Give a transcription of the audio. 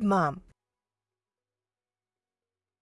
good mom.